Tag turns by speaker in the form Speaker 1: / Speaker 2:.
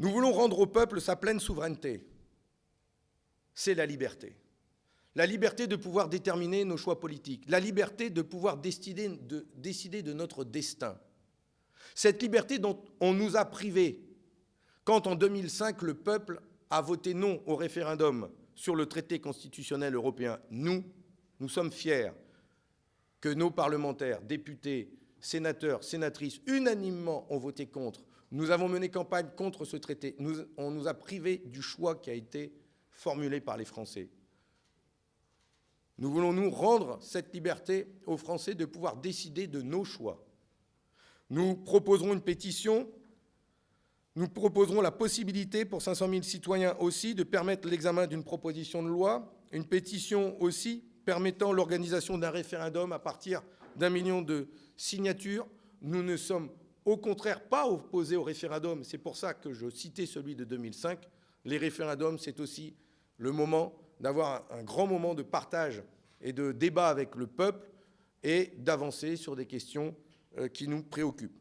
Speaker 1: Nous voulons rendre au peuple sa pleine souveraineté. C'est la liberté. La liberté de pouvoir déterminer nos choix politiques. La liberté de pouvoir décider de, notre destin. Cette liberté dont on nous a privés quand en 2005 le peuple a voté non au référendum sur le traité constitutionnel européen. Nous, nous sommes fiers que nos parlementaires, députés, sénateurs, sénatrices, unanimement ont voté contre. Nous avons mené campagne contre ce traité. on nous a privés du choix qui a été formulé par les Français. Nous voulons nous rendre cette liberté aux Français de pouvoir décider de nos choix. Nous proposerons une pétition, nous proposerons la possibilité pour 500 000 citoyens aussi de permettre l'examen d'une proposition de loi, une pétition aussi permettant l'organisation d'un référendum à partir d'un million de signatures. Nous ne sommes au contraire pas opposés au référendum. C'est pour ça que je citais celui de 2005. Les référendums, c'est aussi le moment d'avoir un grand moment de partage et de débat avec le peuple et d'avancer sur des questions euh, qui nous préoccupent.